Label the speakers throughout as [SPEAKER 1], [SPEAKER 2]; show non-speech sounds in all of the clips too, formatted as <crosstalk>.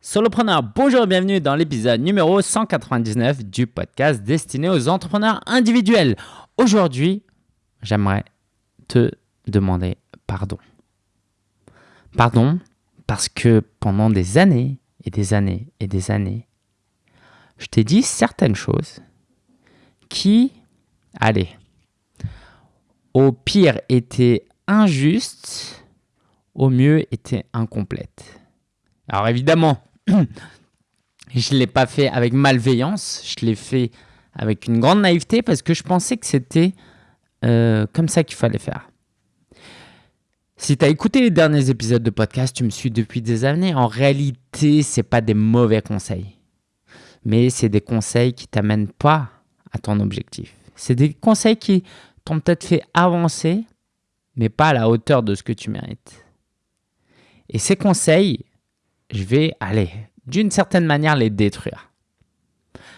[SPEAKER 1] Solopreneur, bonjour et bienvenue dans l'épisode numéro 199 du podcast destiné aux entrepreneurs individuels. Aujourd'hui, j'aimerais te demander pardon. Pardon parce que pendant des années et des années et des années, je t'ai dit certaines choses qui, allez, au pire étaient injustes, au mieux étaient incomplètes. Alors évidemment, <coughs> je ne l'ai pas fait avec malveillance, je l'ai fait avec une grande naïveté parce que je pensais que c'était euh, comme ça qu'il fallait faire. Si tu as écouté les derniers épisodes de podcast, tu me suis depuis des années. En réalité, ce pas des mauvais conseils. Mais c'est des conseils qui t'amènent pas à ton objectif. C'est des conseils qui t'ont peut-être fait avancer, mais pas à la hauteur de ce que tu mérites. Et ces conseils, je vais aller d'une certaine manière les détruire.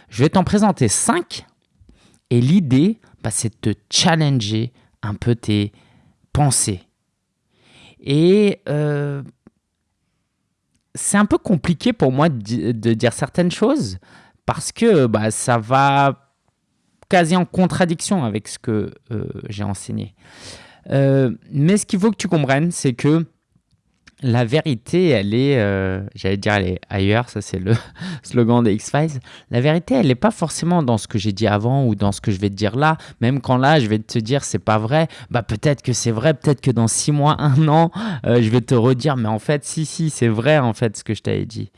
[SPEAKER 1] Je vais t'en présenter 5 et l'idée, bah, c'est de te challenger un peu tes pensées. Et euh, c'est un peu compliqué pour moi de, dire certaines choses parce que bah, ça va quasi en contradiction avec ce que euh, j'ai enseigné. Euh, mais ce qu'il faut que tu comprennes, c'est que la vérité, elle est, euh, j'allais dire, elle est ailleurs, ça c'est le <laughs> slogan des X-Files. La vérité, elle n'est pas forcément dans ce que j'ai dit avant ou dans ce que je vais te dire là. Même quand là, je vais te dire, c'est pas vrai, bah peut-être que c'est vrai, peut-être que dans six mois, <laughs> un an, euh, je vais te redire, mais en fait, si, si, c'est vrai en fait ce que je t'avais dit.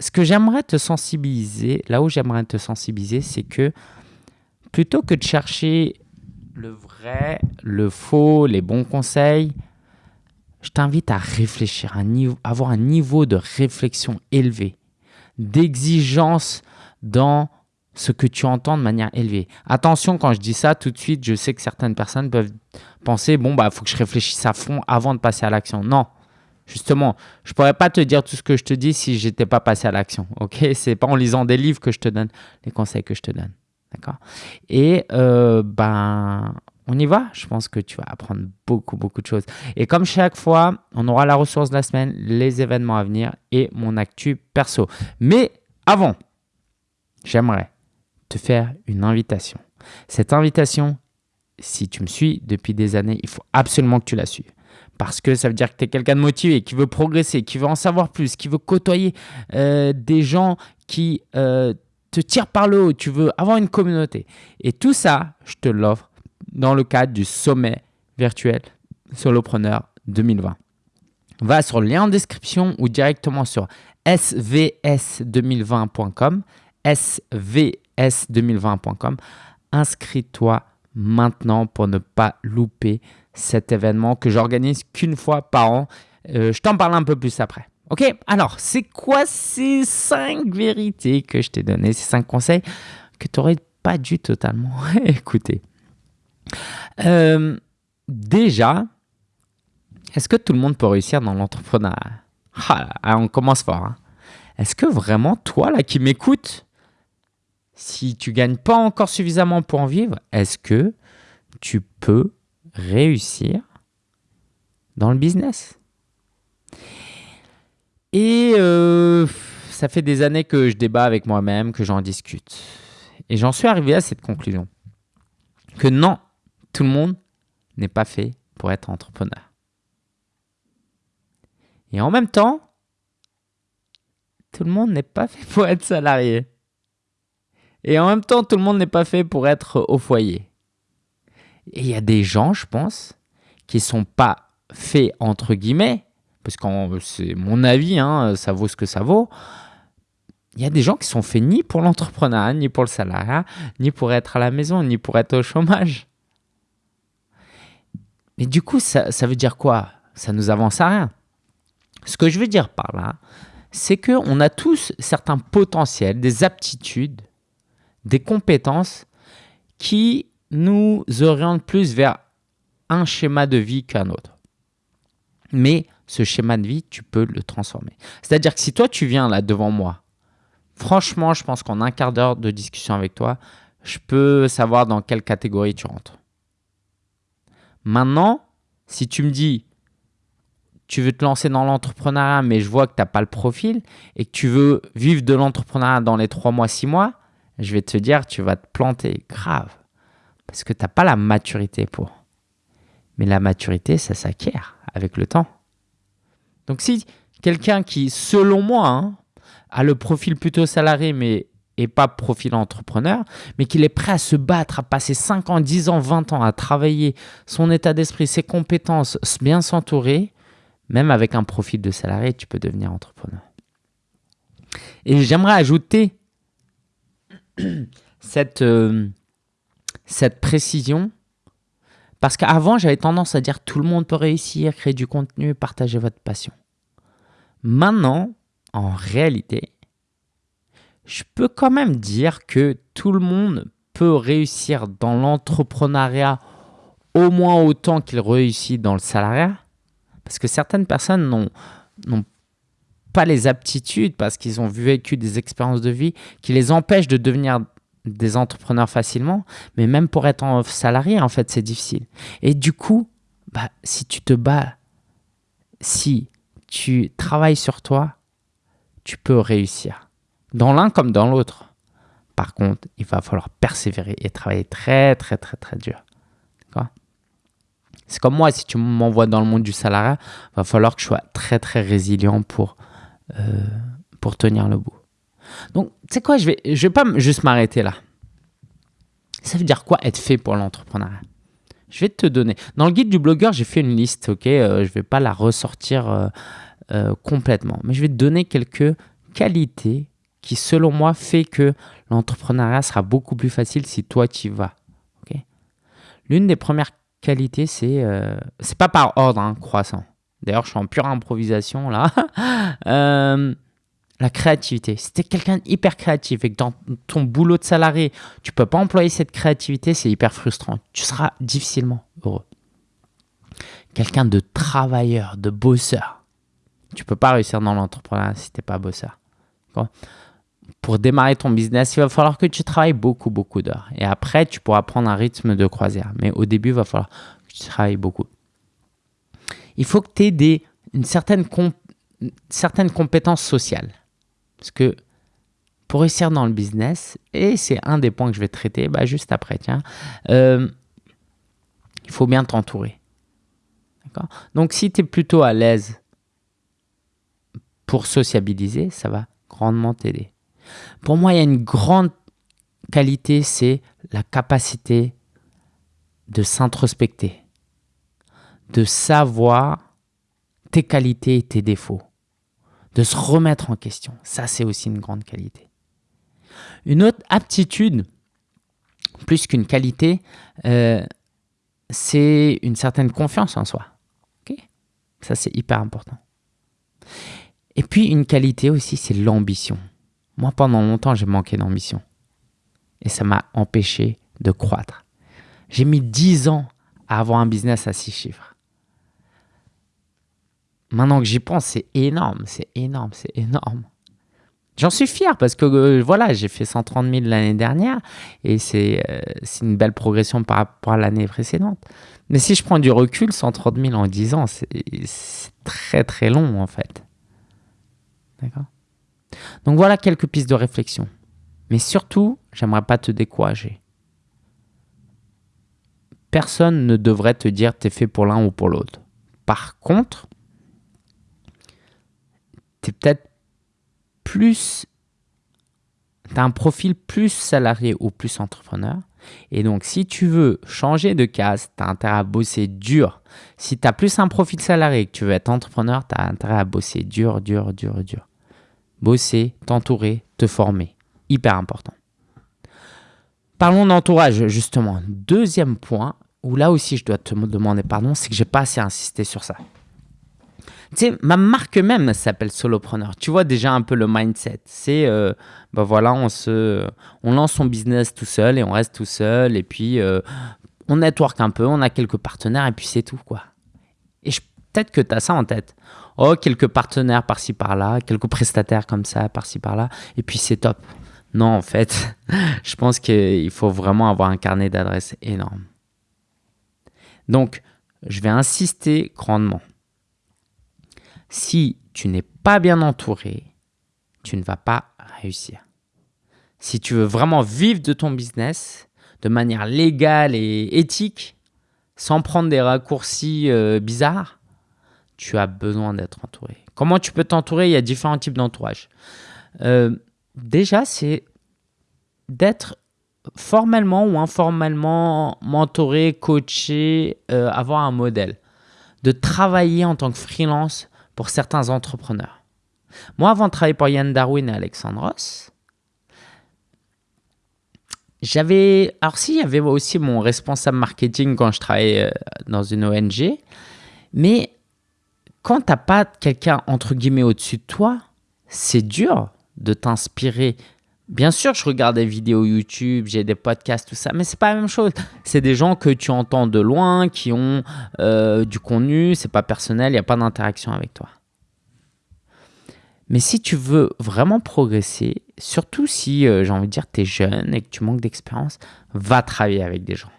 [SPEAKER 1] Ce que j'aimerais te sensibiliser, là où j'aimerais te sensibiliser, c'est que plutôt que de chercher le vrai, le faux, les bons conseils, je t'invite à réfléchir, à avoir un niveau de réflexion élevé, d'exigence dans ce que tu entends de manière élevée. Attention, quand je dis ça, tout de suite, je sais que certaines personnes peuvent penser, bon, bah, faut que je réfléchisse à fond avant de passer à l'action. Non, justement, je ne pourrais pas te dire tout ce que je te dis si je n'étais pas passé à l'action. Ok, c'est pas en lisant des livres que je te donne les conseils que je te donne. D'accord? Et euh, ben, on y va? Je pense que tu vas apprendre beaucoup, beaucoup de choses. Et comme chaque fois, on aura la ressource de la semaine, les événements à venir et mon actu perso. Mais avant, j'aimerais te faire une invitation. Cette invitation, si tu me suis depuis des années, il faut absolument que tu la suives. Parce que ça veut dire que tu es quelqu'un de motivé, qui veut progresser, qui veut en savoir plus, qui veut côtoyer euh, des gens qui euh, te tirent par le haut, tu veux avoir une communauté. Et tout ça, je te l'offre dans le cadre du sommet virtuel Solopreneur 2020. Va sur le lien en description ou directement sur svs2020.com, svs2020.com. Inscris-toi maintenant pour ne pas louper cet événement que j'organise qu'une fois par an. Euh, je t'en parle un peu plus après. Ok, alors c'est quoi ces cinq vérités que je t'ai données, ces cinq conseils que tu n'aurais pas dû totalement <laughs> écouter? Euh, déjà, est-ce que tout le monde peut réussir dans l'entrepreneuriat? Ah, On commence fort. Hein. Est-ce que vraiment, toi, là, qui m'écoutes, si tu gagnes pas encore suffisamment pour en vivre, est-ce que tu peux réussir dans le business? Et euh, ça fait des années que je débat avec moi-même, que j'en discute. Et j'en suis arrivé à cette conclusion. Que non, tout le monde n'est pas fait pour être entrepreneur. Et en même temps, tout le monde n'est pas fait pour être salarié. Et en même temps, tout le monde n'est pas fait pour être au foyer. Et il y a des gens, je pense, qui ne sont pas faits entre guillemets, parce que c'est mon avis, hein, ça vaut ce que ça vaut. Il y a des gens qui sont faits ni pour l'entrepreneuriat, ni pour le salariat, ni pour être à la maison, ni pour être au chômage. Mais du coup, ça, veut dire quoi? Ça nous avance à rien. Ce que je veux dire par là, c'est qu'on a tous certains potentiels, des aptitudes, des compétences qui nous orientent plus vers un schéma de vie qu'un autre. Mais ce schéma de vie, tu peux le transformer. C'est-à-dire que si toi, tu viens là devant moi, franchement, je pense qu'en un quart d'heure de discussion avec toi, je peux savoir dans quelle catégorie tu rentres. Maintenant, si tu me dis, tu veux te lancer dans l'entrepreneuriat, mais je vois que tu n'as pas le profil et que tu veux vivre de l'entrepreneuriat dans les trois mois, six mois, je vais te dire, tu vas te planter grave. Parce que tu n'as pas la maturité pour. Mais la maturité, ça s'acquiert avec le temps. Donc si quelqu'un qui, selon moi, hein, a le profil plutôt salarié, mais et pas profil entrepreneur, mais qu'il est prêt à se battre, à passer 5 ans, 10 ans, 20 ans, à travailler son état d'esprit, ses compétences, bien s'entourer, même avec un profil de salarié, tu peux devenir entrepreneur. Et j'aimerais ajouter <clears throat> cette, euh, cette précision, parce qu'avant, j'avais tendance à dire tout le monde peut réussir, créer du contenu, partager votre passion. Maintenant, en réalité, je peux quand même dire que tout le monde peut réussir dans l'entrepreneuriat au moins autant qu'il réussit dans le salariat. Parce que certaines personnes n'ont pas les aptitudes parce qu'ils ont vécu des expériences de vie qui les empêchent de devenir des entrepreneurs facilement. Mais même pour être en salarié, en fait, c'est difficile. Et du coup, bah, si tu te bats, si tu travailles sur toi, tu peux réussir dans l'un comme dans l'autre. Par contre, il va falloir persévérer et travailler très, très, très, très dur. C'est comme moi, si tu m'envoies dans le monde du salariat, il va falloir que je sois très, très résilient pour, euh, pour tenir le bout. Donc, tu sais quoi, je vais, je vais pas juste m'arrêter là. Ça veut dire quoi être fait pour l'entrepreneuriat? Je vais te donner. Dans le guide du blogueur, j'ai fait une liste, ok? Euh, Je ne vais pas la ressortir euh, complètement, mais je vais te donner quelques qualités qui, selon moi, fait que l'entrepreneuriat sera beaucoup plus facile si toi tu y vas. L'une des premières qualités, c'est euh, c'est pas par ordre hein, croissant. D'ailleurs, je suis en pure improvisation là. <laughs> Euh, la créativité. Si tu es quelqu'un d'hyper créatif et que dans ton boulot de salarié, tu peux pas employer cette créativité, c'est hyper frustrant. Tu seras difficilement heureux. Quelqu'un de travailleur, de bosseur. Tu peux pas réussir dans l'entrepreneuriat si tu n'es pas bosseur pour démarrer ton business, il va falloir que tu travailles beaucoup, beaucoup d'heures. Et après, tu pourras prendre un rythme de croisière. Mais au début, il va falloir que tu travailles beaucoup. Il faut que tu aies une certaine, compétence sociale. Parce que pour réussir dans le business, et c'est un des points que je vais traiter bah, juste après, tiens, euh, il faut bien t'entourer. Donc si tu es plutôt à l'aise pour sociabiliser, ça va grandement t'aider. Pour moi, il y a une grande qualité, c'est la capacité de s'introspecter, de savoir tes qualités et tes défauts, de se remettre en question. Ça, c'est aussi une grande qualité. Une autre aptitude, plus qu'une qualité, euh, c'est une certaine confiance en soi. Ça, c'est hyper important. Et puis, une qualité aussi, c'est l'ambition. Moi, pendant longtemps, j'ai manqué d'ambition. Et ça m'a empêché de croître. J'ai mis 10 ans à avoir un business à 6 chiffres. Maintenant que j'y pense, c'est énorme, c'est énorme, c'est énorme. J'en suis fier parce que euh, voilà, j'ai fait 130 000 l'année dernière et euh, c'est une belle progression par rapport à l'année précédente. Mais si je prends du recul, 130 000 en 10 ans, c'est très très long en fait. D'accord? Donc voilà quelques pistes de réflexion. Mais surtout, j'aimerais pas te décourager. Personne ne devrait te dire tu es fait pour l'un ou pour l'autre. Par contre, tu es peut-être plus tu as un profil plus salarié ou plus entrepreneur. Et donc, si tu veux changer de case, tu as intérêt à bosser dur. Si tu as plus un profil salarié et que tu veux être entrepreneur, tu as intérêt à bosser dur, dur, dur, dur bosser, t'entourer, te former. Hyper important. Parlons d'entourage, justement. Deuxième point, où là aussi je dois te demander pardon, c'est que j'ai pas assez insisté sur ça. Tu sais, ma marque même s'appelle Solopreneur. Tu vois déjà un peu le mindset. C'est, euh, ben voilà, on, se, on lance son business tout seul et on reste tout seul. Et puis, euh, on network un peu, on a quelques partenaires et puis c'est tout, quoi. Et peut-être que tu as ça en tête oh, quelques partenaires par-ci par-là, quelques prestataires comme ça par-ci par-là, et puis c'est top. Non, en fait, <laughs> je pense qu'il faut vraiment avoir un carnet d'adresses énorme. Donc, je vais insister grandement. si tu n'es pas bien entouré, tu ne vas pas réussir. Si tu veux vraiment vivre de ton business de manière légale et éthique, sans prendre des raccourcis euh, bizarres, tu as besoin d'être entouré. Comment tu peux t'entourer? Il y a différents types d'entourage. Euh, déjà, c'est d'être formellement ou informellement mentoré, coaché, euh, avoir un modèle. De travailler en tant que freelance pour certains entrepreneurs. Moi, avant de travailler pour Yann Darwin et Alexandre Ross, j'avais. Alors, si, il y avait aussi mon responsable marketing quand je travaillais euh, dans une ONG, mais quand tu n'as pas quelqu'un entre guillemets au-dessus de toi, c'est dur de t'inspirer. Bien sûr, je regarde des vidéos YouTube, j'ai des podcasts, tout ça, mais c'est pas la même chose. C'est des gens que tu entends de loin, qui ont euh, du contenu, c'est pas personnel, il n'y a pas d'interaction avec toi. Mais si tu veux vraiment progresser, surtout si, euh, j'ai envie de dire, tu es jeune et que tu manques d'expérience, va travailler avec des gens.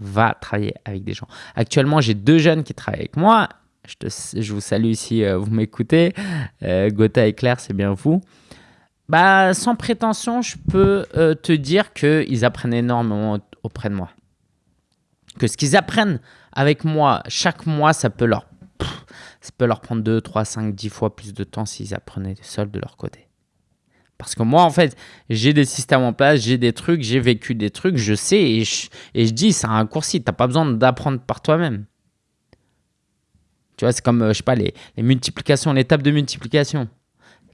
[SPEAKER 1] Va travailler avec des gens. Actuellement, j'ai deux jeunes qui travaillent avec moi je, vous salue si euh, vous m'écoutez. Euh, Gotha et Claire, c'est bien vous. Bah, sans prétention, je peux euh, te dire qu'ils apprennent énormément auprès de moi. Que ce qu'ils apprennent avec moi chaque mois, ça peut leur, ça peut leur prendre 2, 3, 5, 10 fois plus de temps s'ils apprenaient seuls de leur côté. Parce que moi, en fait, j'ai des systèmes en place, j'ai des trucs, j'ai vécu des trucs, je sais et je, et je dis, c'est un raccourci. Tu n'as pas besoin d'apprendre par toi-même. Tu vois, c'est comme, euh, je sais pas, les, les multiplications, l'étape de multiplication.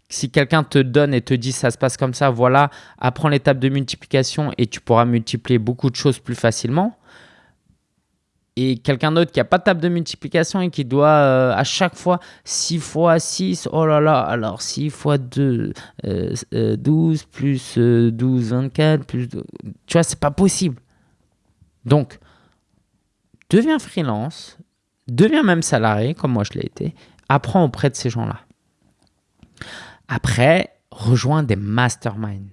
[SPEAKER 1] Si quelqu'un te donne et te dit ça se passe comme ça, voilà, apprends l'étape de multiplication et tu pourras multiplier beaucoup de choses plus facilement. Et quelqu'un d'autre qui n'a pas de table de multiplication et qui doit euh, à chaque fois 6 fois 6, oh là là, alors 6 fois 2, 12 euh, plus 12, 24, plus... Tu vois, c'est pas possible. Donc, deviens freelance, deviens même salarié, comme moi je l'ai été, apprends auprès de ces gens-là. Après, rejoins des masterminds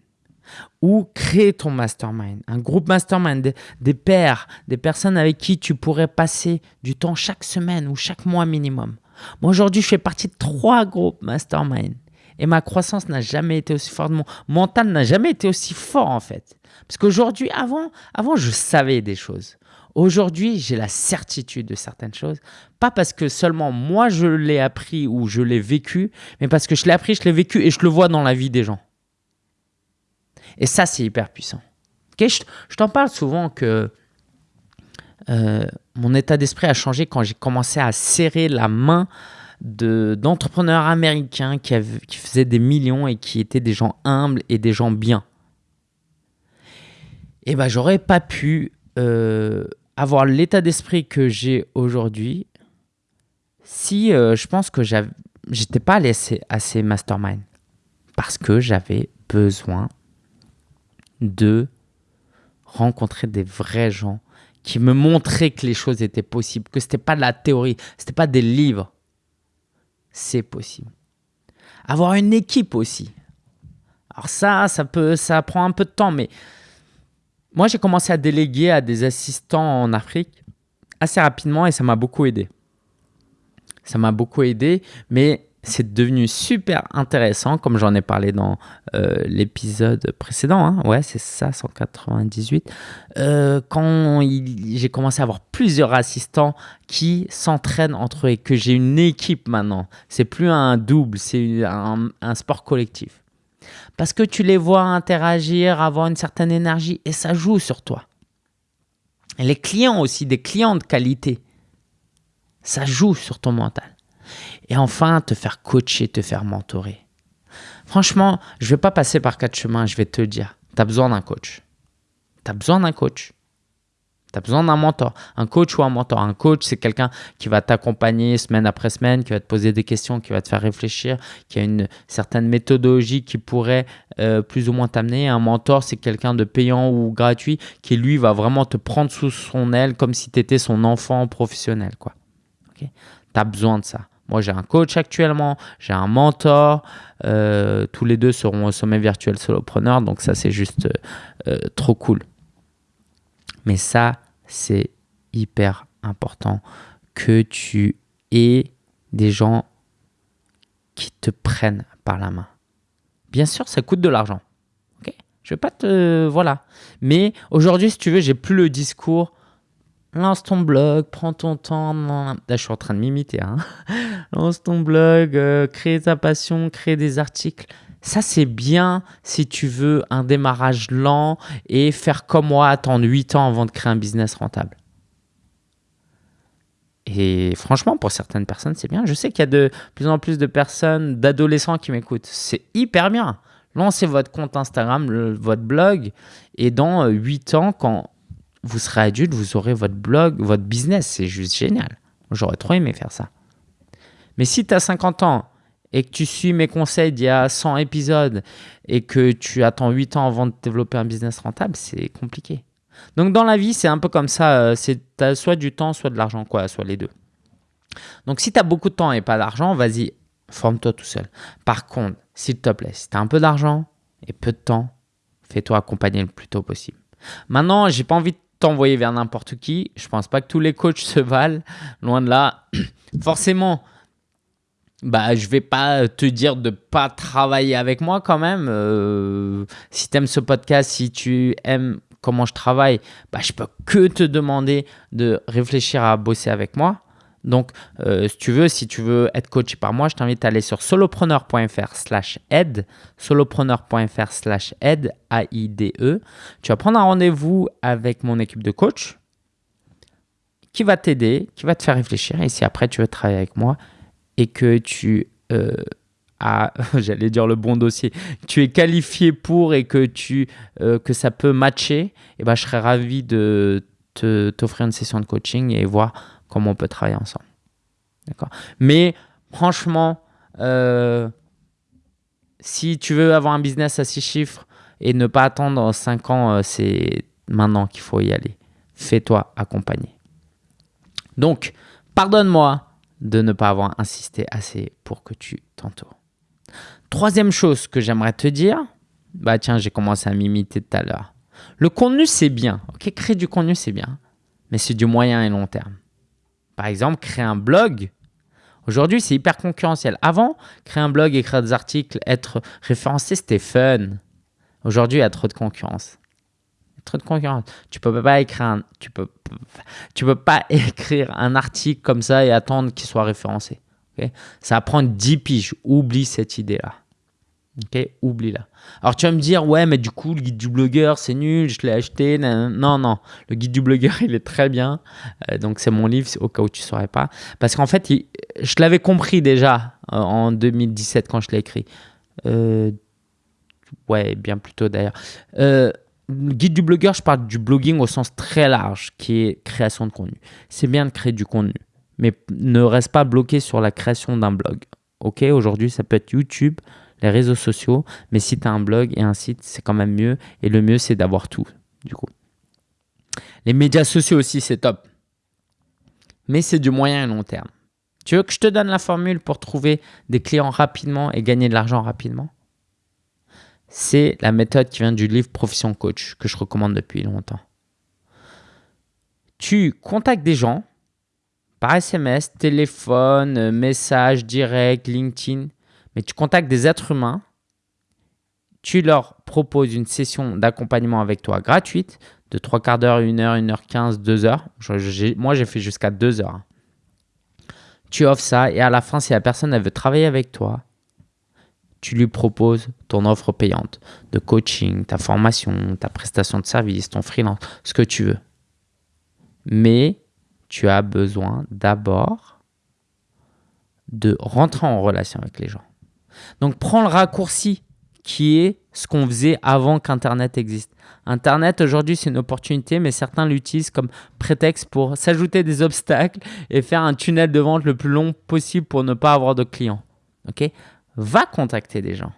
[SPEAKER 1] ou crée ton mastermind, un groupe mastermind, des, des, pairs, des personnes avec qui tu pourrais passer du temps chaque semaine ou chaque mois minimum. Moi aujourd'hui, je fais partie de trois groupes mastermind et ma croissance n'a jamais été aussi forte, mon mental n'a jamais été aussi fort en fait. Parce qu'aujourd'hui, avant, avant, je savais des choses. Aujourd'hui, j'ai la certitude de certaines choses. Pas parce que seulement moi je l'ai appris ou je l'ai vécu, mais parce que je l'ai appris, je l'ai vécu et je le vois dans la vie des gens. Et ça, c'est hyper puissant. je, t'en parle souvent que euh, mon état d'esprit a changé quand j'ai commencé à serrer la main d'entrepreneurs américains qui, faisaient des millions et qui étaient des gens humbles et des gens bien. Et ben, j'aurais pas pu euh, avoir l'état d'esprit que j'ai aujourd'hui si euh, je pense que j'étais pas allé assez, mastermind parce que j'avais besoin de rencontrer des vrais gens qui me montraient que les choses étaient possibles, que c'était pas de la théorie, c'était pas des livres. C'est possible. Avoir une équipe aussi. Alors ça, ça peut, ça prend un peu de temps, mais moi, j'ai commencé à déléguer à des assistants en Afrique assez rapidement et ça m'a beaucoup aidé. Ça m'a beaucoup aidé, mais c'est devenu super intéressant, comme j'en ai parlé dans euh, l'épisode précédent. Hein. Ouais, c'est ça, 198. Euh, quand j'ai commencé à avoir plusieurs assistants qui s'entraînent entre eux et que j'ai une équipe maintenant. C'est plus un double, c'est un sport collectif. Parce que tu les vois interagir, avoir une certaine énergie et ça joue sur toi. Et les clients aussi, des clients de qualité, ça joue sur ton mental. Et enfin, te faire coacher, te faire mentorer. Franchement, je ne vais pas passer par quatre chemins, je vais te dire, tu as besoin d'un coach. Tu as besoin d'un coach. Tu besoin d'un mentor, un coach ou un mentor. Un coach, c'est quelqu'un qui va t'accompagner semaine après semaine, qui va te poser des questions, qui va te faire réfléchir, qui a une certaine méthodologie qui pourrait euh, plus ou moins t'amener. Un mentor, c'est quelqu'un de payant ou gratuit qui, lui, va vraiment te prendre sous son aile comme si tu étais son enfant professionnel. Quoi. tu as besoin de ça. Moi, j'ai un coach actuellement, j'ai un mentor. Euh, tous les deux seront au sommet virtuel solopreneur. Donc, ça, c'est juste euh, trop cool. Mais ça, c'est hyper important que tu aies des gens qui te prennent par la main. Bien sûr, ça coûte de l'argent. Ok? Je vais pas te. Voilà. Mais aujourd'hui, si tu veux, j'ai plus le discours. Lance ton blog, prends ton temps. Là, je suis en train de m'imiter. Hein. <laughs> Lance ton blog, euh, crée ta passion, crée des articles. Ça, c'est bien si tu veux un démarrage lent et faire comme moi, attendre 8 ans avant de créer un business rentable. Et franchement, pour certaines personnes, c'est bien. Je sais qu'il y a de plus en plus de personnes, d'adolescents qui m'écoutent. C'est hyper bien. Lancez votre compte Instagram, votre blog, et dans 8 ans, quand vous serez adulte, vous aurez votre blog, votre business. C'est juste génial. J'aurais trop aimé faire ça. Mais si tu as 50 ans et que tu suis mes conseils d'il y a 100 épisodes et que tu attends 8 ans avant de développer un business rentable, c'est compliqué. Donc dans la vie, c'est un peu comme ça, euh, c'est soit du temps, soit de l'argent, quoi, soit les deux. Donc si tu as beaucoup de temps et pas d'argent, vas-y, forme-toi tout seul. Par contre, s'il te plaît, si tu as un peu d'argent et peu de temps, fais-toi accompagner le plus tôt possible. Maintenant, j'ai pas envie de t'envoyer vers n'importe qui. Je pense pas que tous les coachs <laughs> se valent, loin de là. Forcément, bah, je vais pas te dire de pas travailler avec moi quand même. Euh, si tu aimes ce podcast, si tu aimes comment je travaille, bah, je peux que te demander de réfléchir à bosser avec moi. Donc, euh, si tu veux, si tu veux être coaché par moi, je t'invite à aller sur solopreneur.fr slash aide, solopreneur.fr slash aide, A-I-D-E. Tu vas prendre un rendez-vous avec mon équipe de coach qui va t'aider, qui va te faire réfléchir. Et si après tu veux travailler avec moi et que tu euh, <laughs> j'allais dire le bon dossier, tu es qualifié pour et que, tu, euh, que ça peut matcher, et eh ben, je serais ravi de t'offrir une session de coaching et voir comment on peut travailler ensemble. D'accord Mais franchement, euh, si tu veux avoir un business à six chiffres et ne pas attendre 5 ans, c'est maintenant qu'il faut y aller. Fais-toi accompagner. Donc, pardonne-moi de ne pas avoir insisté assez pour que tu t'entoures. Troisième chose que j'aimerais te dire, bah tiens, j'ai commencé à m'imiter tout à l'heure. Le contenu, c'est bien. Ok, créer du contenu, c'est bien. Mais c'est du moyen et long terme. Par exemple, créer un blog. Aujourd'hui, c'est hyper concurrentiel. Avant, créer un blog, écrire des articles, être référencé, c'était fun. Aujourd'hui, il y a trop de concurrence. Trop de concurrence. Tu peux pas écrire un, tu peux, tu peux pas <laughs> écrire un article comme ça et attendre qu'il soit référencé. Ça va prendre 10 piges. Oublie cette idée-là. Ok, oublie-la. Alors tu vas me dire, ouais, mais du coup, le guide du blogueur, c'est nul, je l'ai acheté. Non, non, le guide du blogueur, <laughs> il est très bien. Euh, donc c'est mon livre, au cas où tu ne saurais pas. Parce qu'en fait, je l'avais compris déjà euh, en 2017 quand je l'ai écrit. Euh, ouais, bien plus tôt d'ailleurs. Guide du blogueur, je parle du blogging au sens très large, qui est création de contenu. C'est bien de créer du contenu mais ne reste pas bloqué sur la création d'un blog. Ok, aujourd'hui, ça peut être YouTube, les réseaux sociaux, mais si tu as un blog et un site, c'est quand même mieux. Et le mieux, c'est d'avoir tout, du coup. Les médias sociaux aussi, c'est top. Mais c'est du moyen et long terme. Tu veux que je te donne la formule pour trouver des clients rapidement et gagner de l'argent rapidement? C'est la méthode qui vient du livre Profession Coach que je recommande depuis longtemps. Tu contactes des gens par SMS, téléphone, euh, message direct, LinkedIn, mais tu contactes des êtres humains, tu leur proposes une session d'accompagnement avec toi gratuite de 3 quarts d'heure, 1 heure, 1 heure 15, 2 heures. moi, j'ai fait jusqu'à 2 heures. Tu offres ça et à la fin, si la personne elle veut travailler avec toi, tu lui proposes ton offre payante de coaching, ta formation, ta prestation de service, ton freelance, ce que tu veux. Mais tu as besoin d'abord de rentrer en relation avec les gens. Donc prends le raccourci qui est ce qu'on faisait avant qu'Internet existe. Internet aujourd'hui c'est une opportunité, mais certains l'utilisent comme prétexte pour s'ajouter des obstacles et faire un tunnel de vente le plus long possible pour ne pas avoir de clients. Ok? Va contacter des gens.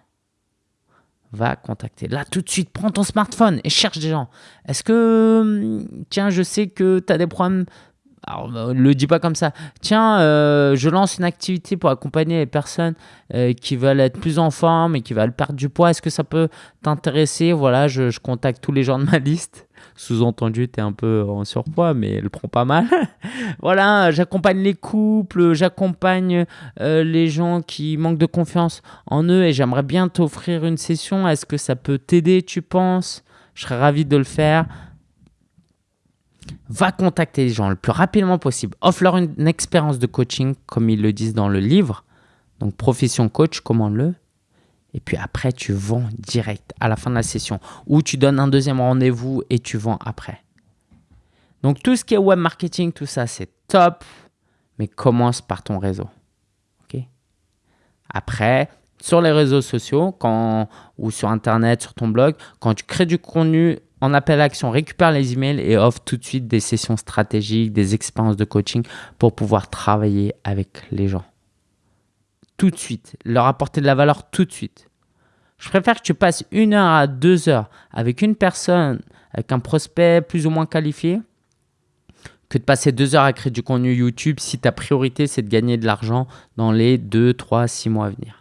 [SPEAKER 1] Va contacter. Là, tout de suite, prends ton smartphone et cherche des gens. Est-ce que, tiens, je sais que tu as des problèmes alors, euh, le dis pas comme ça. Tiens, euh, je lance une activité pour accompagner les personnes euh, qui veulent être plus en forme et qui veulent perdre du poids. Est-ce que ça peut t'intéresser? Voilà, je, je, contacte tous les gens de ma liste. Sous-entendu, tu es un peu en surpoids, mais elle prend pas mal. <laughs> voilà, j'accompagne les couples, j'accompagne les gens qui manquent de confiance en eux et j'aimerais bien t'offrir une session. Est-ce que ça peut t'aider, tu penses? Je serais ravi de le faire va contacter les gens le plus rapidement possible. Offre-leur une, expérience de coaching, comme ils le disent dans le livre. Donc, profession coach, commande-le. Et puis après, tu vends direct à la fin de la session. Ou tu donnes un deuxième rendez-vous et tu vends après. Donc, tout ce qui est web marketing, tout ça, c'est top. Mais commence par ton réseau. ok? Après, sur les réseaux sociaux quand, ou sur Internet, sur ton blog, quand tu crées du contenu en appel à action, récupère les emails et offre tout de suite des sessions stratégiques, des expériences de coaching pour pouvoir travailler avec les gens. Tout de suite, leur apporter de la valeur tout de suite. Je préfère que tu passes une heure à deux heures avec une personne, avec un prospect plus ou moins qualifié, que de passer deux heures à créer du contenu YouTube si ta priorité c'est de gagner de l'argent dans les deux, trois, six mois à venir.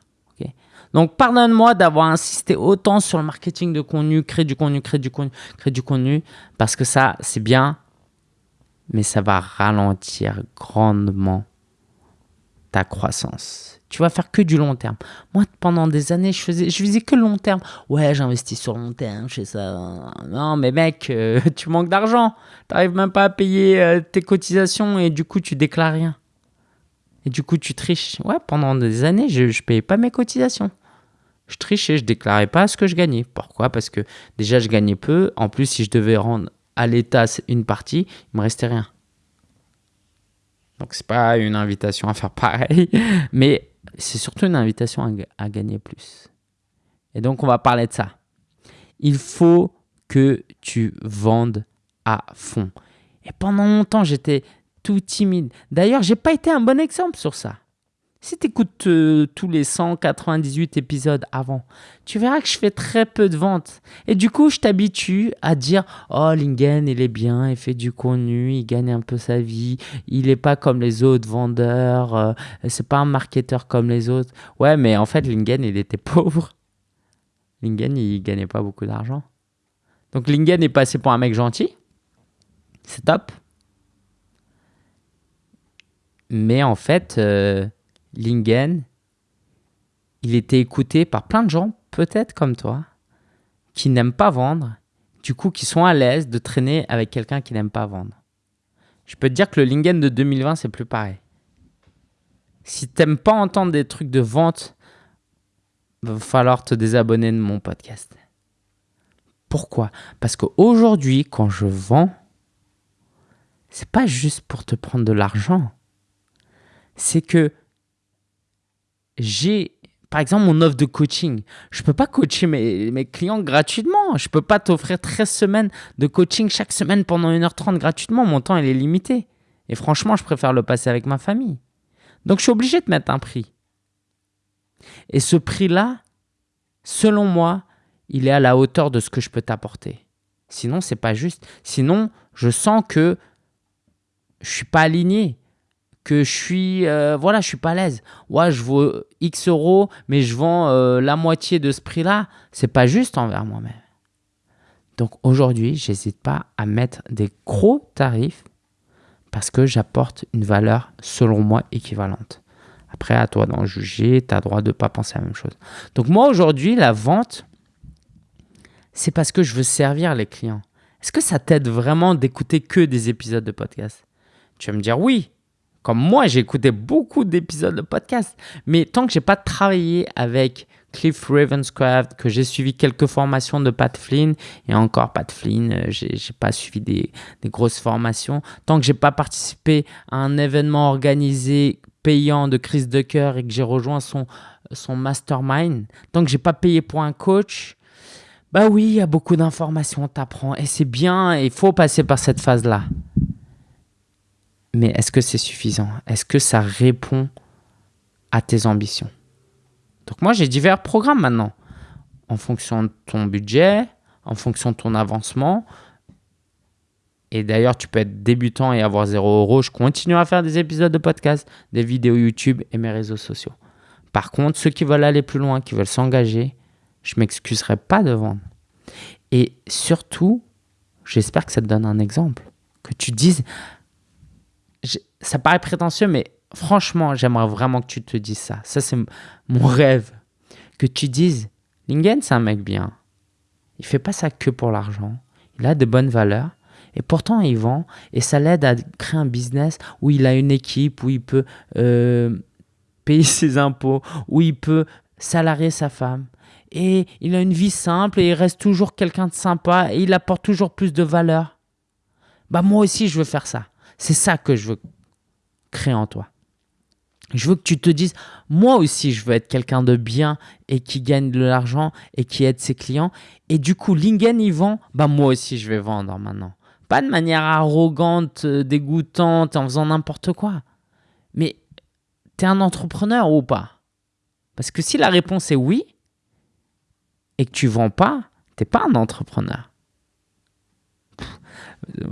[SPEAKER 1] Donc, pardonne-moi d'avoir insisté autant sur le marketing de contenu, créer du contenu, créer du contenu, créer du contenu, parce que ça, c'est bien, mais ça va ralentir grandement ta croissance. Tu vas faire que du long terme. Moi, pendant des années, je faisais, je faisais que le long terme. Ouais, j'investis sur le long terme, je fais ça. Non, mais mec, euh, <laughs> tu manques d'argent. Tu n'arrives même pas à payer euh, tes cotisations et du coup, tu déclares rien. Et du coup, tu triches. Ouais, pendant des années, je ne payais pas mes cotisations. Je trichais, je déclarais pas ce que je gagnais. Pourquoi? Parce que déjà, je gagnais peu. En plus, si je devais rendre à l'État une partie, il me restait rien. Donc, c'est pas une invitation à faire pareil, <laughs> mais c'est surtout une invitation à, gagner plus. Et donc, on va parler de ça. Il faut que tu vendes à fond. Et pendant longtemps, j'étais tout timide. D'ailleurs, j'ai pas été un bon exemple sur ça. Si tu écoutes euh, tous les 198 épisodes avant, tu verras que je fais très peu de ventes. Et du coup, je t'habitue à dire Oh, Lingen, il est bien, il fait du contenu, il gagne un peu sa vie, il n'est pas comme les autres vendeurs, euh, c'est pas un marketeur comme les autres. Ouais, mais en fait, Lingen, il était <laughs> pauvre. Lingen, il gagnait pas beaucoup d'argent. Donc, Lingen est passé pour un mec gentil. C'est top. Mais en fait. Euh, Lingen, il était écouté par plein de gens, peut-être comme toi, qui n'aiment pas vendre, du coup qui sont à l'aise de traîner avec quelqu'un qui n'aime pas vendre. Je peux te dire que le Lingen de 2020, c'est plus pareil. Si tu n'aimes pas entendre des trucs de vente, va falloir te désabonner de mon podcast. Pourquoi? Parce qu'aujourd'hui, quand je vends, c'est pas juste pour te prendre de l'argent. C'est que j'ai par exemple, mon offre de coaching. Je ne peux pas coacher mes, clients gratuitement. Je ne peux pas t'offrir 13 semaines de coaching chaque semaine pendant 1h30 gratuitement. Mon temps, il est limité. Et franchement, je préfère le passer avec ma famille. Donc, je suis obligé de mettre un prix. Et ce prix-là, selon moi, il est à la hauteur de ce que je peux t'apporter. Sinon, c'est pas juste. Sinon, je sens que je suis pas aligné que je suis euh, voilà je suis pas à l'aise. Ouais je vaux x euros mais je vends euh, la moitié de ce prix là c'est pas juste envers moi-même. Donc aujourd'hui j'hésite pas à mettre des gros tarifs parce que j'apporte une valeur selon moi équivalente. Après à toi d'en juger. Tu as droit de pas penser à la même chose. Donc moi aujourd'hui la vente c'est parce que je veux servir les clients. Est-ce que ça t'aide vraiment d'écouter que des épisodes de podcast? Tu vas me dire oui comme moi, j'ai écouté beaucoup d'épisodes de podcast, mais tant que j'ai pas travaillé avec Cliff Ravenscraft, que j'ai suivi quelques formations de Pat Flynn, et encore Pat Flynn, euh, j'ai pas suivi des, grosses formations, tant que j'ai pas participé à un événement organisé payant de crise de et que j'ai rejoint son, son mastermind, tant que j'ai pas payé pour un coach, bah oui, il y a beaucoup d'informations, t'apprends, et c'est bien, il faut passer par cette phase-là mais est-ce que c'est suffisant? Est-ce que ça répond à tes ambitions? Donc moi, j'ai divers programmes maintenant, en fonction de ton budget, en fonction de ton avancement. Et d'ailleurs, tu peux être débutant et avoir 0 euros. Je continue à faire des épisodes de podcast, des vidéos YouTube et mes réseaux sociaux. Par contre, ceux qui veulent aller plus loin, qui veulent s'engager, je m'excuserai pas de vendre. Et surtout, j'espère que ça te donne un exemple. Que tu dises, ça paraît prétentieux, mais franchement, j'aimerais vraiment que tu te dises ça. Ça, c'est mon rêve. Que tu dises, Lingen, c'est un mec bien. Il fait pas ça que pour l'argent. Il a de bonnes valeurs. Et pourtant, il vend. Et ça l'aide à créer un business où il a une équipe, où il peut euh, payer <laughs> ses impôts, où il peut salarier sa femme. Et il a une vie simple et il reste toujours quelqu'un de sympa et il apporte toujours plus de valeur. Bah moi aussi, je veux faire ça. C'est ça que je veux créer en toi. Je veux que tu te dises, moi aussi, je veux être quelqu'un de bien et qui gagne de l'argent et qui aide ses clients. Et du coup, Lingen, il vend, bah moi aussi, je vais vendre maintenant. Pas de manière arrogante, euh, dégoûtante, en faisant n'importe quoi. Mais tu es un entrepreneur ou pas? Parce que si la réponse est oui, et que tu vends pas, tu n'es pas un entrepreneur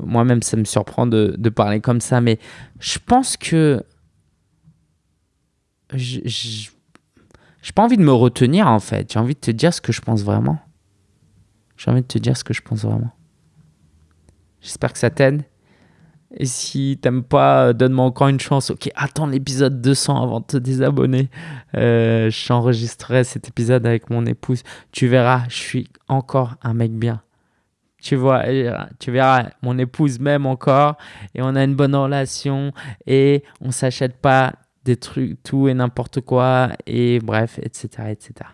[SPEAKER 1] moi-même, ça me surprend de, parler comme ça, mais je pense que je n'ai pas envie de me retenir en fait. J'ai envie de te dire ce que je pense vraiment. J'ai envie de te dire ce que je pense vraiment. J'espère que ça t'aide. Et si t'aimes pas, donne-moi encore une chance. Ok, attends l'épisode 200 avant de te désabonner. Euh, J'enregistrerai cet épisode avec mon épouse. Tu verras, je suis encore un mec bien. Tu vois, tu verras, mon épouse m'aime encore et on a une bonne relation et on s'achète pas des trucs, tout et n'importe quoi et bref, etc., etc.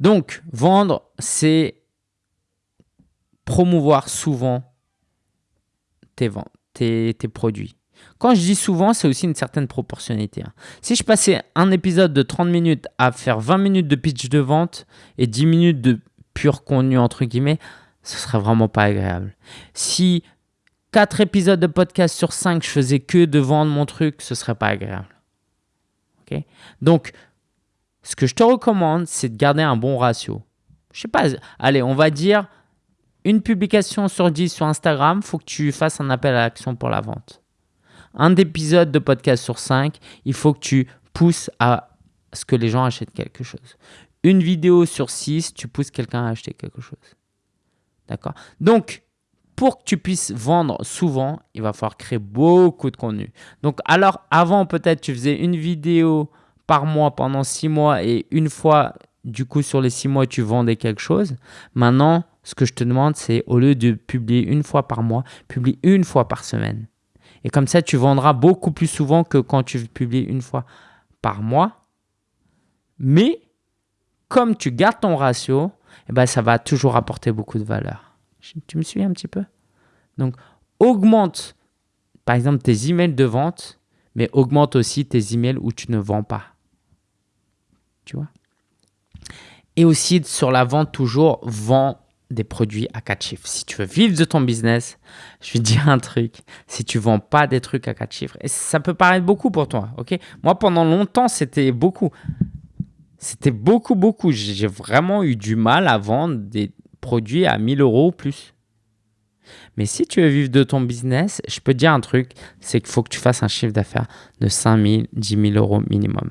[SPEAKER 1] Donc, vendre, c'est promouvoir souvent tes ventes, tes, tes produits. Quand je dis souvent, c'est aussi une certaine proportionnalité. Hein. Si je passais un épisode de 30 minutes à faire 20 minutes de pitch de vente et 10 minutes de pur contenu, entre guillemets, ce serait vraiment pas agréable. Si 4 épisodes de podcast sur 5, je faisais que de vendre mon truc, ce serait pas agréable. ok? Donc, ce que je te recommande, c'est de garder un bon ratio. Je sais pas, allez, on va dire une publication sur 10 sur Instagram, faut que tu fasses un appel à l'action pour la vente. Un épisode de podcast sur 5, il faut que tu pousses à ce que les gens achètent quelque chose une vidéo sur six, tu pousses quelqu'un à acheter quelque chose. D'accord Donc, pour que tu puisses vendre souvent, il va falloir créer beaucoup de contenu. Donc, alors avant, peut-être tu faisais une vidéo par mois pendant six mois et une fois, du coup, sur les six mois, tu vendais quelque chose. Maintenant, ce que je te demande, c'est au lieu de publier une fois par mois, publie une fois par semaine. Et comme ça, tu vendras beaucoup plus souvent que quand tu publies une fois par mois. Mais comme tu gardes ton ratio, eh ben, ça va toujours apporter beaucoup de valeur. Tu me suis un petit peu? Donc, augmente, par exemple, tes emails de vente, mais augmente aussi tes emails où tu ne vends pas. Tu vois? Et aussi, sur la vente, toujours, vends des produits à 4 chiffres. Si tu veux vivre de ton business, je vais te dire un truc. Si tu vends pas des trucs à 4 chiffres, et ça peut paraître beaucoup pour toi, ok? Moi, pendant longtemps, c'était beaucoup. C'était beaucoup, beaucoup. J'ai vraiment eu du mal à vendre des produits à 1000 euros ou plus. Mais si tu veux vivre de ton business, je peux te dire un truc, c'est qu'il faut que tu fasses un chiffre d'affaires de 5 000, 10 000 euros minimum.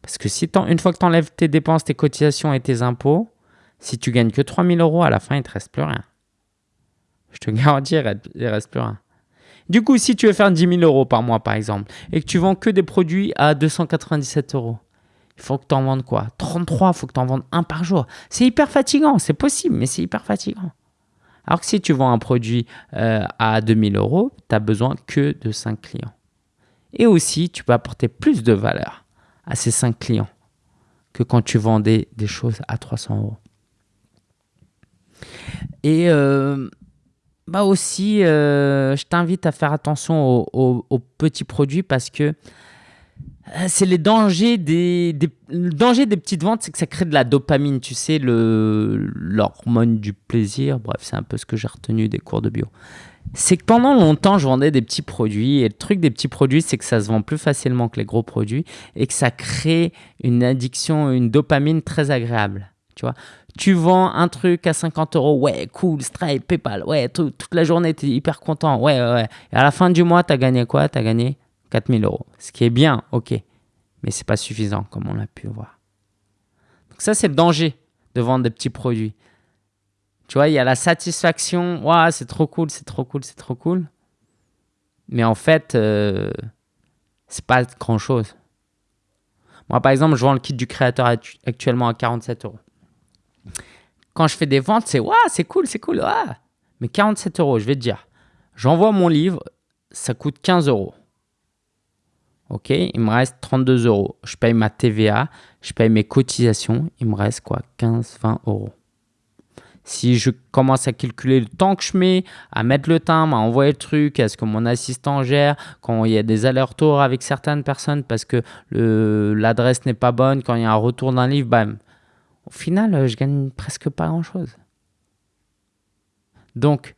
[SPEAKER 1] Parce que si une fois que tu enlèves tes dépenses, tes cotisations et tes impôts, si tu gagnes que 3 000 euros, à la fin, il ne te reste plus rien. Je te <laughs> garantis, il ne reste plus rien. Du coup, si tu veux faire 10 000 euros par mois, par exemple, et que tu vends que des produits à 297 euros, il faut que tu en vendes quoi? 33, il faut que tu en vendes un par jour. C'est hyper fatigant, c'est possible, mais c'est hyper fatigant. Alors que si tu vends un produit euh, à 2000 euros, tu n'as besoin que de 5 clients. Et aussi, tu peux apporter plus de valeur à ces 5 clients que quand tu vendais des choses à 300 euros. Et euh, bah aussi, euh, je t'invite à faire attention aux, petits produits parce que euh, c'est les dangers des, le danger des petites ventes, c'est que ça crée de la dopamine, tu sais, l'hormone du plaisir. Bref, c'est un peu ce que j'ai retenu des cours de bio. C'est que pendant longtemps, je vendais des petits produits et le truc des petits produits, c'est que ça se vend plus facilement que les gros produits et que ça crée une addiction, une dopamine très agréable. Tu vois, tu vends un truc à 50 euros, ouais, cool, Stripe, PayPal, ouais, toute la journée, tu es hyper content, ouais, ouais. Et à la fin du mois, tu as gagné quoi? Tu as gagné 4000 euros. Ce qui est bien, ok. Mais c'est pas suffisant, comme on l'a pu voir. Donc ça, c'est le danger de vendre des petits produits. Tu vois, il y a la satisfaction, ouais, c'est trop cool, c'est trop cool, c'est trop cool. Mais en fait, euh, c'est pas grand chose. Moi, par exemple, je vends le kit du créateur actuellement à 47 euros. Quand je fais des ventes, c'est ouais, c'est cool, c'est cool. Ouais. Mais 47 euros, je vais te dire, j'envoie mon livre, ça coûte 15 euros. Ok, il me reste 32 euros. Je paye ma TVA, je paye mes cotisations, il me reste quoi? 15, 20 euros. Si je commence à calculer le temps que je mets, à mettre le timbre, à envoyer le truc, à ce que mon assistant gère, quand il y a des allers-retours avec certaines personnes parce que l'adresse n'est pas bonne, quand il y a un retour d'un livre, bam. Au final, je gagne presque pas grand-chose. Donc,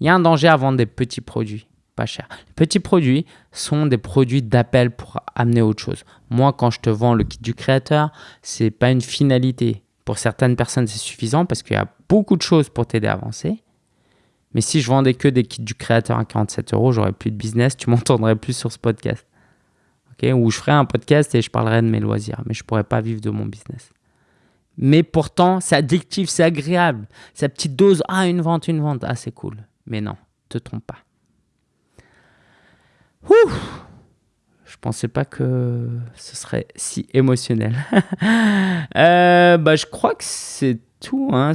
[SPEAKER 1] il y a un danger à vendre des petits produits pas cher. Les petits produits sont des produits d'appel pour amener autre chose. Moi, quand je te vends le kit du créateur, c'est pas une finalité. Pour certaines personnes, c'est suffisant parce qu'il y a beaucoup de choses pour t'aider à avancer. Mais si je vendais que des kits du créateur à 47 euros, j'aurais plus de business, tu m'entendrais plus sur ce podcast. ok? Ou je ferais un podcast et je parlerais de mes loisirs, mais je pourrais pas vivre de mon business. Mais pourtant, c'est addictif, c'est agréable. Sa petite dose, ah, une vente, une vente, ah, c'est cool. Mais non, te trompe pas. Ouh je pensais pas que ce serait si émotionnel. <laughs> Euh, bah, je crois que c'est tout. Hein.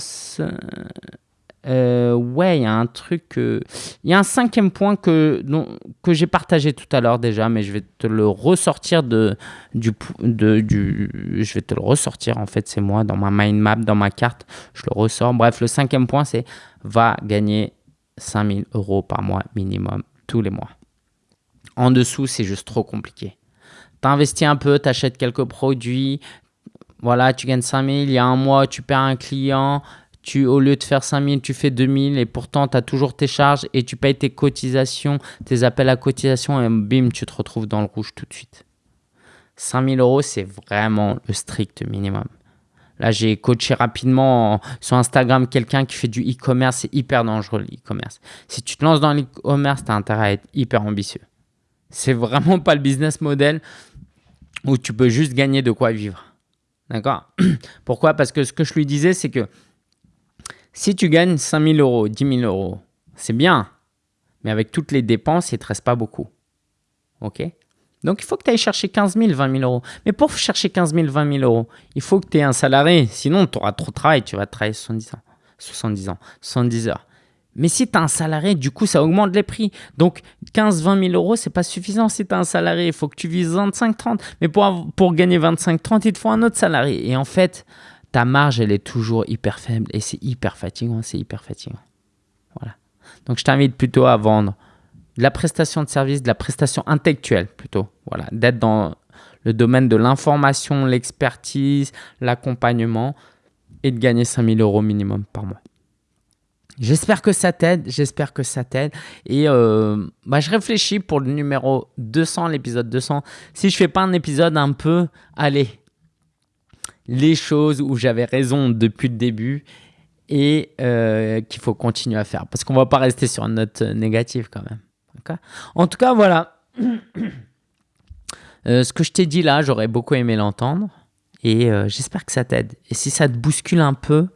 [SPEAKER 1] Euh, ouais, il y a un truc. Il y a un cinquième point que, que j'ai partagé tout à l'heure déjà, mais je vais te le ressortir de, du. Je vais te le ressortir en fait, c'est moi dans ma mind map, dans ma carte. Je le ressors. Bref, le cinquième point, c'est va gagner 5000 euros par mois minimum tous les mois. En dessous, c'est juste trop compliqué. Tu investis un peu, tu achètes quelques produits, voilà, tu gagnes 5000, il y a un mois, tu perds un client, tu, au lieu de faire 5000, tu fais 2000 et pourtant tu as toujours tes charges et tu payes tes cotisations, tes appels à cotisation et bim, tu te retrouves dans le rouge tout de suite. 5000 euros, c'est vraiment le strict minimum. Là, j'ai coaché rapidement sur Instagram quelqu'un qui fait du e-commerce. C'est hyper dangereux l'e-commerce. Si tu te lances dans l'e-commerce, tu as intérêt à être hyper ambitieux. C'est vraiment pas le business model où tu peux juste gagner de quoi vivre. D'accord? Pourquoi? Parce que ce que je lui disais, c'est que si tu gagnes 5 000 euros, 10 000 euros, c'est bien. Mais avec toutes les dépenses, il ne te reste pas beaucoup. OK? Donc, il faut que tu ailles chercher 15 000, 20 000 euros. Mais pour chercher 15 000, 20 000 euros, il faut que tu aies un salarié. Sinon, tu auras trop de travail. Tu vas travailler 70 ans. 70 ans, 70 heures. Mais si tu as un salarié, du coup, ça augmente les prix. Donc, 15-20 000 euros, c'est pas suffisant si tu as un salarié. Il faut que tu vises 25-30. Mais pour, pour gagner 25-30, il te faut un autre salarié. Et en fait, ta marge, elle est toujours hyper faible. Et c'est hyper fatigant. C'est hyper fatigant. Voilà. Donc, je t'invite plutôt à vendre de la prestation de service, de la prestation intellectuelle plutôt. Voilà. D'être dans le domaine de l'information, l'expertise, l'accompagnement et de gagner 5 000 euros minimum par mois. J'espère que ça t'aide, j'espère que ça t'aide. Et euh, bah, je réfléchis pour le numéro 200, l'épisode 200. Si je fais pas un épisode un peu, allez, les choses où j'avais raison depuis le début et euh, qu'il faut continuer à faire. Parce qu'on va pas rester sur une note négative quand même. En tout cas, voilà. <clears throat> Euh, ce que je t'ai dit là, j'aurais beaucoup aimé l'entendre. Et j'espère que ça t'aide. Et si ça te bouscule un peu,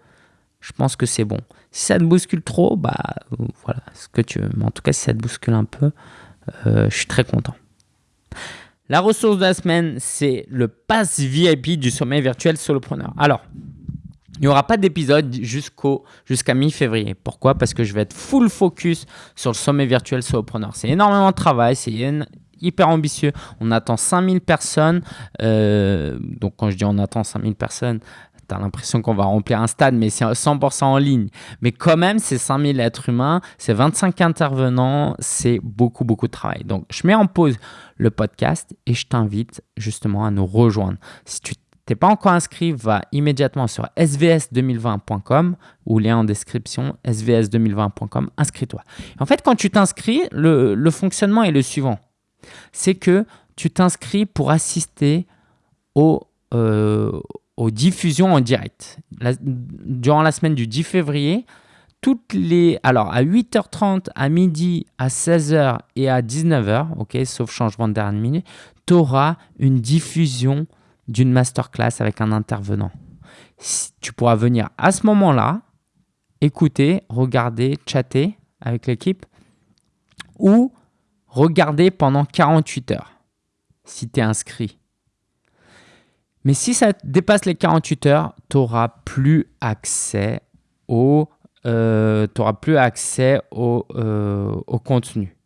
[SPEAKER 1] je pense que c'est bon. Si ça te bouscule trop, bah voilà, ce que tu veux. Mais en tout cas, si ça te bouscule un peu, euh, je suis très content. La ressource de la semaine, c'est le pass VIP du sommet virtuel solopreneur. Alors, il n'y aura pas d'épisode jusqu'à mi-février. Pourquoi? Parce que je vais être full focus sur le sommet virtuel solopreneur. C'est énormément de travail, c'est hyper ambitieux. On attend 5000 personnes. Euh, donc quand je dis on attend 5000 personnes, tu as l'impression qu'on va remplir un stade, mais c'est 100% en ligne. Mais quand même, c'est 5000 êtres humains, c'est 25 intervenants, c'est beaucoup, beaucoup de travail. Donc, je mets en pause le podcast et je t'invite justement à nous rejoindre. Si tu n'es pas encore inscrit, va immédiatement sur svs2020.com ou lien en description, svs2020.com, inscris-toi. En fait, quand tu t'inscris, le, le fonctionnement est le suivant. C'est que tu t'inscris pour assister au, euh, aux diffusions en direct. durant la semaine du 10 février, toutes les. Alors, à 8h30, à midi, à 16h et à 19h, ok, sauf changement de dernière minute, tu auras une diffusion d'une masterclass avec un intervenant. Tu pourras venir à ce moment-là, écouter, regarder, chatter avec l'équipe ou regarder pendant 48 heures si tu es inscrit. Mais si ça dépasse les 48 heures, tu n'auras plus accès au euh, plus accès au, euh, au contenu.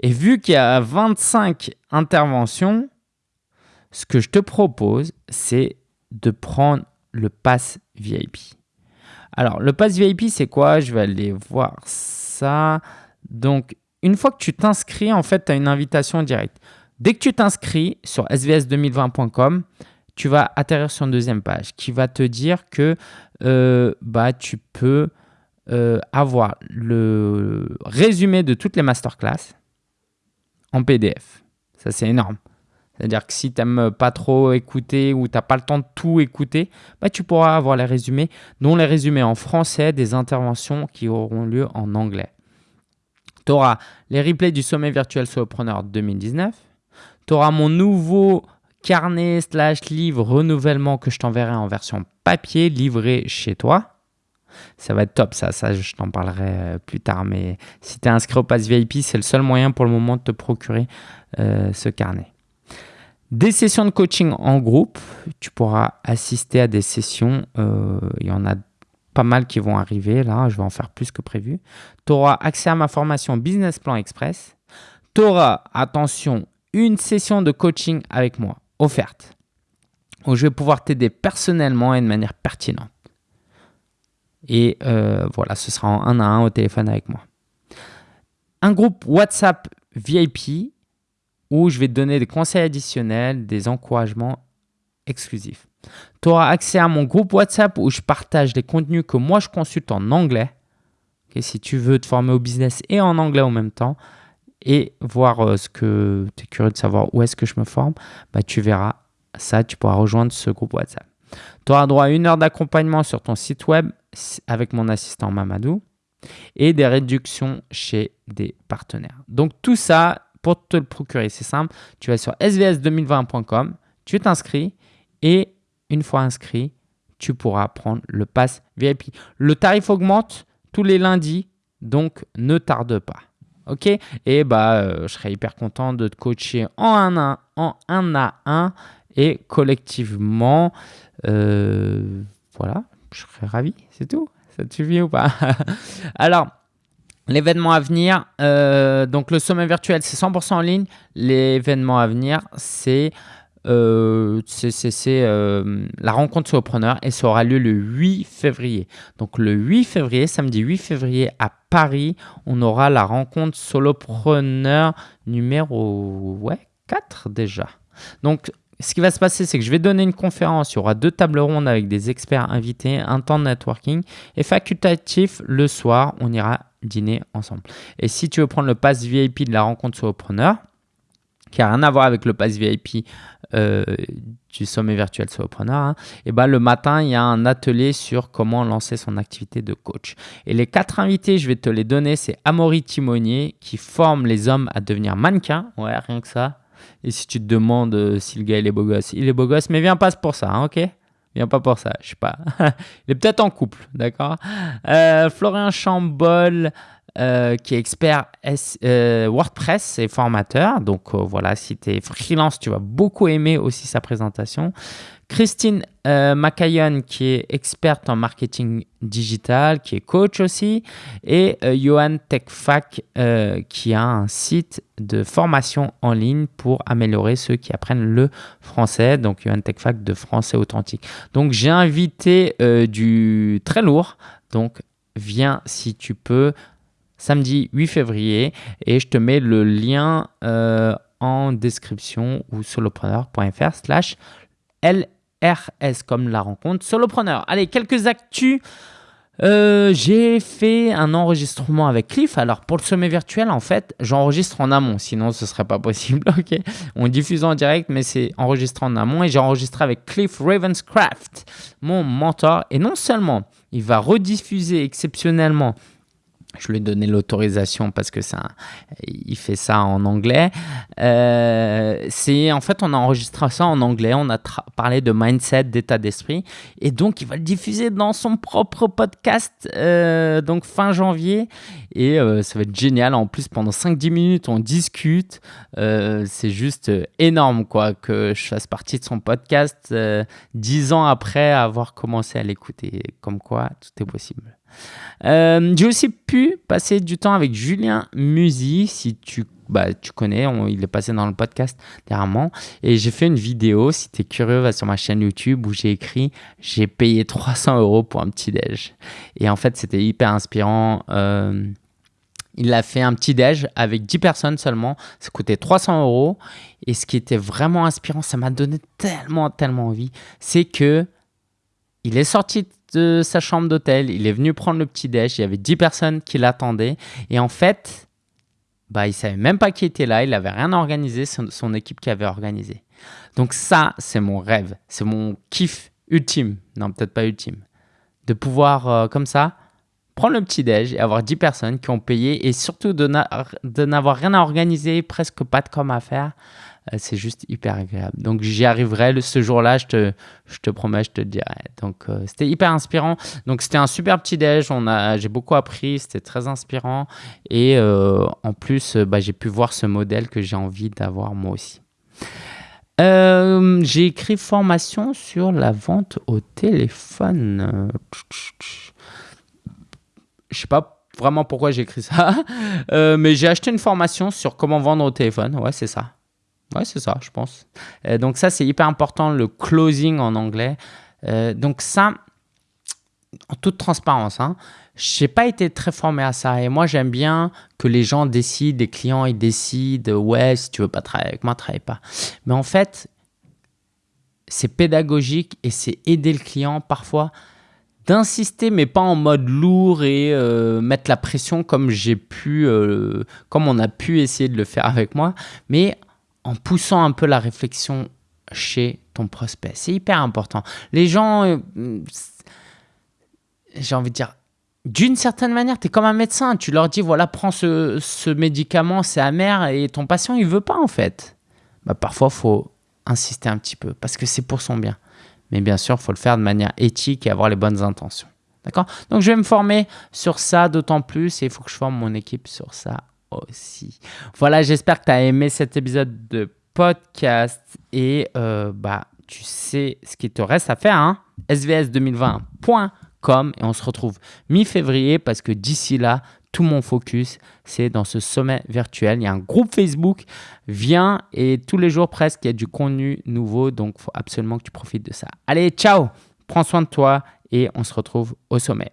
[SPEAKER 1] Et vu qu'il y a 25 interventions, ce que je te propose, c'est de prendre le pass VIP. Alors, le pass VIP, c'est quoi? Je vais aller voir ça. Donc, une fois que tu t'inscris, en fait, tu as une invitation directe. Dès que tu t'inscris sur svs2020.com, tu vas atterrir sur une deuxième page qui va te dire que euh, bah, tu peux euh, avoir le résumé de toutes les masterclass en PDF. Ça, c'est énorme. C'est-à-dire que si tu n'aimes pas trop écouter ou tu n'as pas le temps de tout écouter, bah, tu pourras avoir les résumés, dont les résumés en français des interventions qui auront lieu en anglais. Tu auras les replays du sommet virtuel Solopreneur 2019. Tu auras mon nouveau carnet slash livre renouvellement que je t'enverrai en version papier livré chez toi. Ça va être top, ça. Ça, je t'en parlerai euh, plus tard. Mais si tu es inscrit au Pass VIP, c'est le seul moyen pour le moment de te procurer euh, ce carnet. Des sessions de coaching en groupe. Tu pourras assister à des sessions. Euh, il y en a pas mal qui vont arriver. Là, je vais en faire plus que prévu. Tu auras accès à ma formation Business Plan Express. Tu auras, attention, une session de coaching avec moi offerte où je vais pouvoir t'aider personnellement et de manière pertinente. Et euh, voilà, ce sera en un à un au téléphone avec moi. Un groupe WhatsApp VIP où je vais te donner des conseils additionnels, des encouragements exclusifs. Tu auras accès à mon groupe WhatsApp où je partage les contenus que moi je consulte en anglais. si tu veux te former au business et en anglais en même temps et voir euh, ce que tu es curieux de savoir où est-ce que je me forme, bah, tu verras ça, tu pourras rejoindre ce groupe WhatsApp. Tu auras droit à une heure d'accompagnement sur ton site web avec mon assistant Mamadou et des réductions chez des partenaires. Donc tout ça, pour te le procurer, c'est simple. Tu vas sur svs2020.com, tu t'inscris et une fois inscrit, tu pourras prendre le pass VIP. Le tarif augmente tous les lundis, donc ne tarde pas. Ok Et bah, euh, je serais hyper content de te coacher en un à un, en un à un et collectivement. Euh, voilà, je serais ravi, c'est tout. Ça te suffit ou pas? <laughs> Alors, l'événement à venir, euh, donc le sommet virtuel, c'est 100% en ligne. L'événement à venir, c'est euh, euh, la rencontre solopreneur et ça aura lieu le 8 février. Donc le 8 février, samedi 8 février à Paris, on aura la rencontre solopreneur numéro ouais, 4 déjà. Donc ce qui va se passer, c'est que je vais donner une conférence. Il y aura deux tables rondes avec des experts invités, un temps de networking et facultatif le soir, on ira dîner ensemble. Et si tu veux prendre le pass VIP de la rencontre solopreneur, qui n'a rien à voir avec le pass VIP euh, du sommet virtuel solopreneur, et hein, eh ben le matin, il y a un atelier sur comment lancer son activité de coach. Et les quatre invités, je vais te les donner, c'est Amaury Timonier qui forme les hommes à devenir mannequins. Ouais, rien que ça. Et si tu te demandes euh, si le gars il est beau gosse, il est beau gosse, mais viens pas pour ça, hein, ok? Viens pas pour ça, je sais pas. <laughs> il est peut-être en couple, d'accord? Euh, Florian Chambol, euh, qui est expert WordPress et formateur. Donc voilà, si tu es freelance, tu vas beaucoup aimer aussi sa présentation. Christine euh, qui est experte en marketing digital, qui est coach aussi, et euh, Johan Techfac, euh, qui a un site de formation en ligne pour améliorer ceux qui apprennent le français. Donc, Johan Techfac de français authentique. Donc, j'ai invité euh, du très lourd. Donc, viens si tu peux samedi 8 février et je te mets le lien en description ou solopreneur.fr slash L RS comme la rencontre solopreneur. Allez, quelques actus Euh, j'ai fait un enregistrement avec Cliff. Alors pour le sommet virtuel, en fait, j'enregistre en amont, sinon ce serait pas possible. <laughs> On diffuse en direct, mais c'est enregistré en amont et j'ai enregistré avec Cliff Ravenscraft, mon mentor. Et non seulement il va rediffuser exceptionnellement je lui ai donné l'autorisation parce que ça, il fait ça en anglais. Euh, c'est en fait, on a enregistré ça en anglais. On a parlé de mindset, d'état d'esprit, et donc il va le diffuser dans son propre podcast, euh, donc fin janvier. Et euh, ça va être génial. En plus, pendant 5-10 minutes, on discute. c'est juste énorme, quoi, que je fasse partie de son podcast 10 ans après avoir commencé à l'écouter. Comme quoi, tout est possible. Euh, j'ai aussi pu passer du temps avec Julien Musi, si tu, bah, tu connais, il est passé dans le podcast dernièrement. Et j'ai fait une vidéo, si tu es curieux, va sur ma chaîne YouTube où j'ai écrit J'ai payé 300 euros pour un petit déj. Et en fait, c'était hyper inspirant. Euh, il a fait un petit déj avec 10 personnes seulement. Ça coûtait 300 euros. Et ce qui était vraiment inspirant, ça m'a donné tellement, tellement envie, c'est que il est sorti de sa chambre d'hôtel, il est venu prendre le petit déj, il y avait 10 personnes qui l'attendaient. Et en fait, bah, il savait même pas qui était là, il n'avait rien organisé, son, son équipe qui avait organisé. Donc ça, c'est mon rêve, c'est mon kiff ultime, non peut-être pas ultime, de pouvoir euh, comme ça prendre le petit déj et avoir 10 personnes qui ont payé et surtout de n'avoir rien à organiser, presque pas de com à faire. Euh, c'est juste hyper agréable. Donc j'y arriverai ce jour-là, je te, je te promets, je te dirai. Donc euh, c'était hyper inspirant. Donc c'était un super petit déj, on a, j'ai beaucoup appris, c'était très inspirant. Et euh, en plus, bah, j'ai pu voir ce modèle que j'ai envie d'avoir moi aussi. j'ai écrit formation sur la vente au téléphone. Je sais pas vraiment pourquoi j'ai écrit ça, <laughs> mais j'ai acheté une formation sur comment vendre au téléphone. Ouais, c'est ça. Ouais, c'est ça, je pense. Euh, donc ça, c'est hyper important, le closing en anglais. Euh, donc ça, en toute transparence, hein, je n'ai pas été très formé à ça. Et moi, j'aime bien que les gens décident, les clients, ils décident, ouais, si tu veux pas travailler avec moi, travaille pas. Mais en fait, c'est pédagogique et c'est aider le client parfois d'insister, mais pas en mode lourd et euh, mettre la pression comme j'ai pu, comme on a pu essayer de le faire avec moi, mais en poussant un peu la réflexion chez ton prospect. C'est hyper important. Les gens, euh, j'ai envie de dire, d'une certaine manière, tu es comme un médecin. Tu leur dis, voilà, prends ce, médicament, c'est amer, et ton patient, il veut pas en fait. Bah, parfois, faut insister un petit peu, parce que c'est pour son bien. Mais bien sûr, faut le faire de manière éthique et avoir les bonnes intentions. D'accord? Donc, je vais me former sur ça d'autant plus, et il faut que je forme mon équipe sur ça aussi. Voilà, j'espère que tu as aimé cet épisode de podcast et euh, bah, tu sais ce qu'il te reste à faire. Hein svs2020.com et on se retrouve mi-février parce que d'ici là, tout mon focus, c'est dans ce sommet virtuel. Il y a un groupe Facebook, viens et tous les jours presque, il y a du contenu nouveau, donc il faut absolument que tu profites de ça. Allez, ciao, prends soin de toi et on se retrouve au sommet.